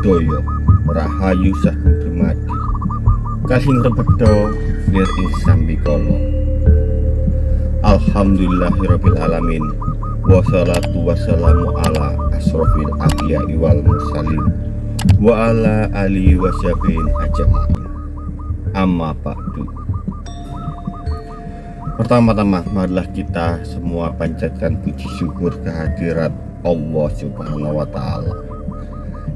Rahayu Sagung Dumadi Kasing rebedo Wir Insambikolo Alhamdulillahirabbil alamin. Wassalatu wassalamu ala asrofil anbiya'i wal mursalin. Wa ala ali wasyabin ajamain Amma ba'du. Pertama-tama marilah kita semua panjatkan puji syukur kehadirat Allah subhanahu wa ta'ala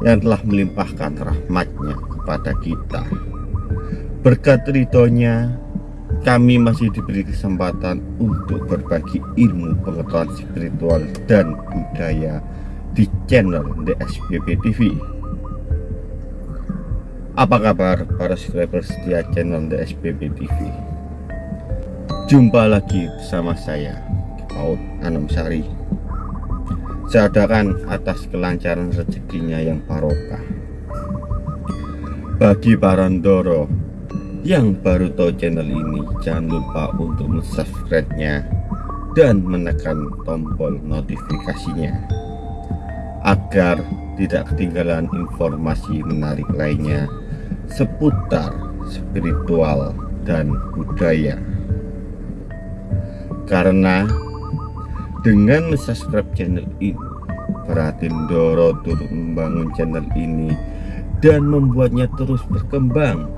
Yang telah melimpahkan rahmatnya kepada kita Berkat ridhonya kami masih diberi kesempatan untuk berbagi ilmu pengetahuan spiritual dan budaya di channel DSBB TV. Apa kabar para subscriber setia channel DSBB TV? Jumpa lagi bersama saya, Paut Anamsari. Saya adakan atas kelancaran rezekinya yang barokah. Bagi para ndoro yang baru tahu channel ini jangan lupa untuk subscribe-nya dan menekan tombol notifikasinya agar tidak ketinggalan informasi menarik lainnya seputar spiritual dan budaya karena dengan subscribe channel ini berarti Doro turut membangun channel ini dan membuatnya terus berkembang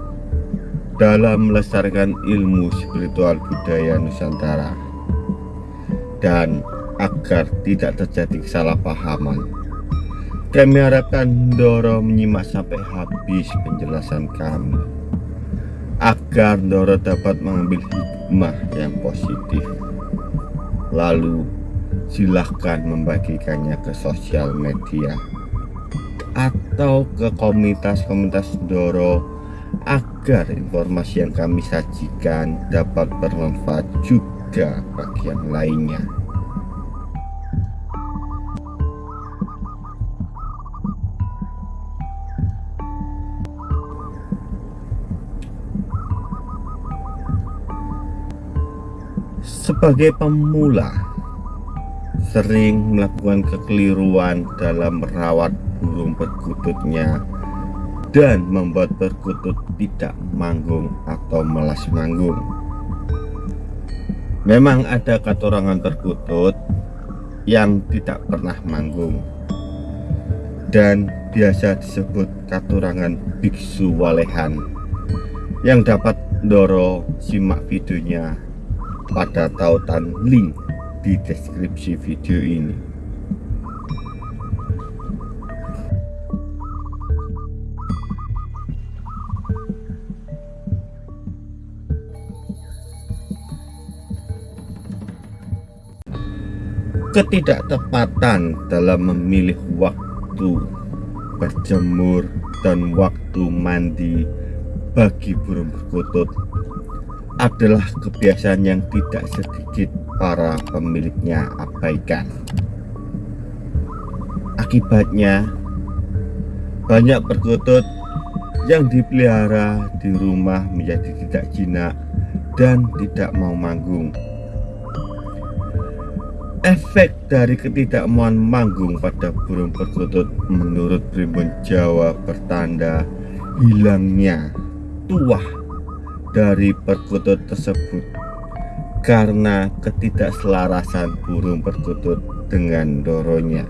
dalam melestarikan ilmu spiritual budaya Nusantara. Dan agar tidak terjadi kesalahpahaman kami harapkan Doro menyimak sampai habis penjelasan kami agar Doro dapat mengambil hikmah yang positif. Lalu silahkan membagikannya ke sosial media atau ke komunitas-komunitas Doro agar informasi yang kami sajikan dapat bermanfaat juga bagi yang lainnya. Sebagai pemula, sering melakukan kekeliruan dalam merawat burung perkututnya dan membuat perkutut tidak manggung atau melas manggung. Memang ada katorangan perkutut yang tidak pernah manggung. Dan biasa disebut katurangan biksu walehan yang dapat Doro simak videonya pada tautan link di deskripsi video ini. Ketidaktepatan dalam memilih waktu berjemur dan waktu mandi bagi burung perkutut adalah kebiasaan yang tidak sedikit para pemiliknya abaikan. Akibatnya banyak perkutut yang dipelihara di rumah menjadi tidak jinak dan tidak mau manggung. Efek dari ketidakmauan manggung pada burung perkutut menurut primbon Jawa bertanda hilangnya tuah dari perkutut tersebut karena ketidakselarasan burung perkutut dengan doronya.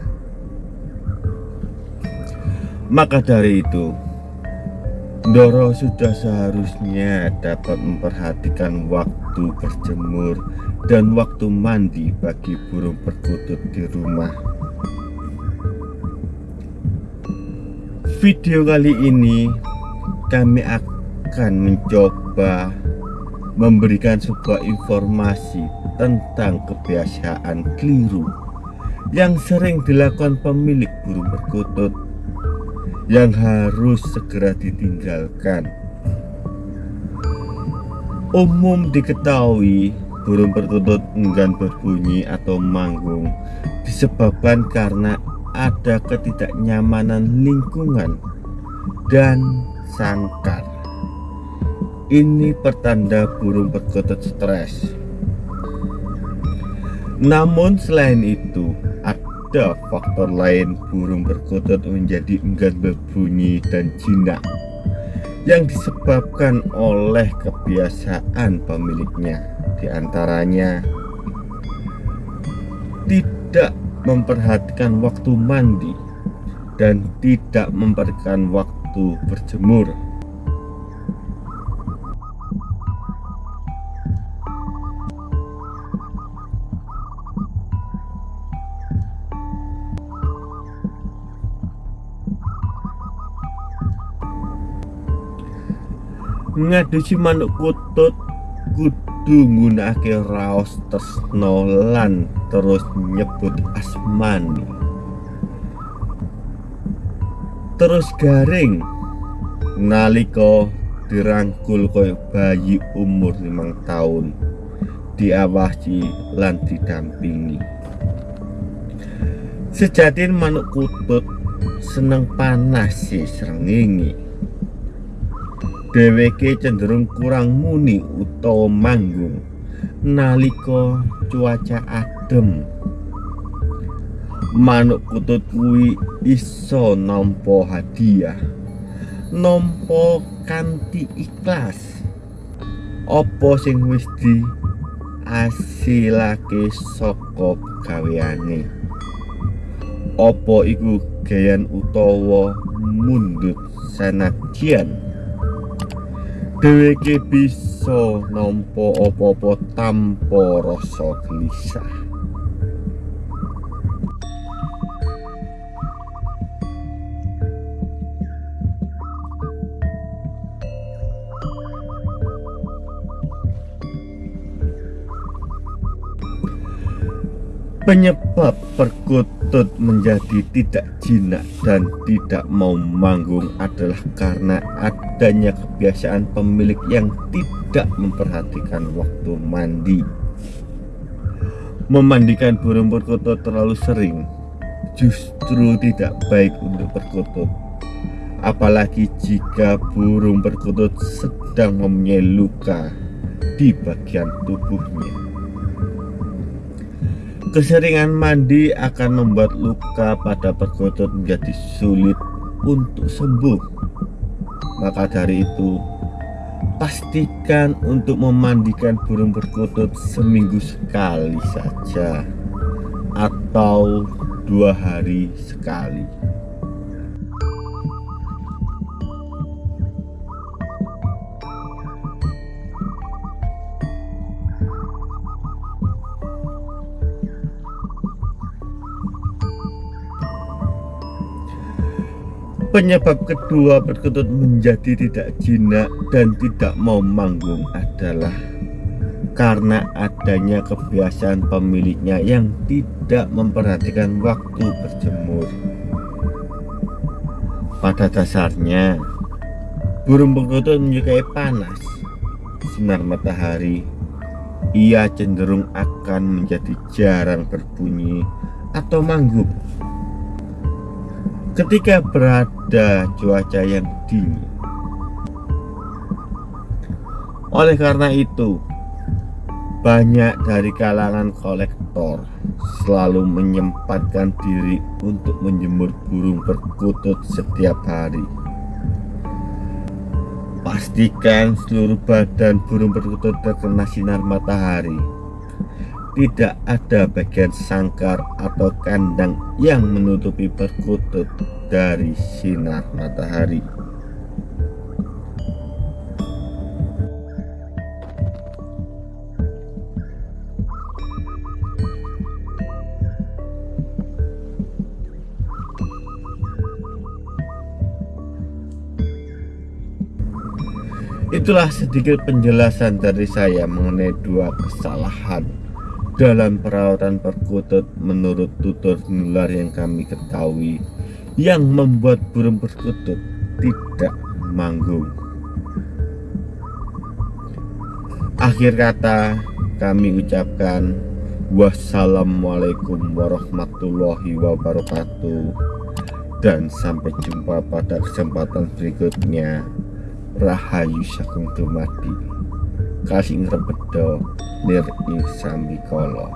Maka dari itu, Doro sudah seharusnya dapat memperhatikan waktu berjemur dan waktu mandi bagi burung perkutut di rumah. Video kali ini kami akan mencoba memberikan sebuah informasi tentang kebiasaan keliru yang sering dilakukan pemilik burung perkutut yang harus segera ditinggalkan. Umum diketahui burung perkutut enggan berbunyi atau manggung disebabkan karena ada ketidaknyamanan lingkungan dan sangkar. Ini pertanda burung perkutut stres. Namun selain itu, ada faktor lain burung perkutut menjadi enggan berbunyi dan jinak yang disebabkan oleh kebiasaan pemiliknya di antaranya tidak memperhatikan waktu mandi dan tidak memperhatikan waktu berjemur ngadusi manuk kutut kudu nggunakake raos tresno lan terus nyebut asmani terus garing. Nalika dirangkul koyo bayi umur limang tahun diawasi lan didampingi. Sejatin manuk kutut seneng panas sih srengenge dheweke cenderung kurang muni utawa manggung nalika cuaca adem manuk kutut kuwi iso nampa hadiah nampa kanthi ikhlas. Apa sing wis di asilake saka gaweane apa iku gayan utawa mundut sanajan dheweke bisa nampa apa-apa tanpa rasa gelisah penyebab perkutut menjadi tidak jinak dan tidak mau manggung adalah karena adanya kebiasaan pemilik yang tidak memperhatikan waktu mandi. Memandikan burung perkutut terlalu sering justru tidak baik untuk perkutut apalagi jika burung perkutut sedang mempunyai luka di bagian tubuhnya Keseringan mandi akan membuat luka pada perkutut menjadi sulit untuk sembuh. Maka dari itu, pastikan untuk memandikan burung perkutut seminggu sekali saja atau dua hari sekali. Penyebab kedua perkutut menjadi tidak jinak dan tidak mau manggung adalah karena adanya kebiasaan pemiliknya yang tidak memperhatikan waktu berjemur. Pada dasarnya, burung perkutut menyukai panas, sinar matahari. Ia cenderung akan menjadi jarang berbunyi atau manggung ketika berada cuaca yang dingin. Oleh karena itu, banyak dari kalangan kolektor selalu menyempatkan diri untuk menjemur burung perkutut setiap hari. Pastikan seluruh badan burung perkutut terkena sinar matahari tidak ada bagian sangkar atau kandang yang menutupi perkutut dari sinar matahari. Itulah sedikit penjelasan dari saya mengenai dua kesalahan dalam perawatan perkutut menurut tutur nular yang kami ketahui yang membuat burung perkutut tidak manggung. Akhir kata kami ucapkan wassalamualaikum warahmatullahi wabarakatuh dan sampai jumpa pada kesempatan berikutnya. Rahayu Sakung Dumadi. Kasih ngrebedo lir ing sambikala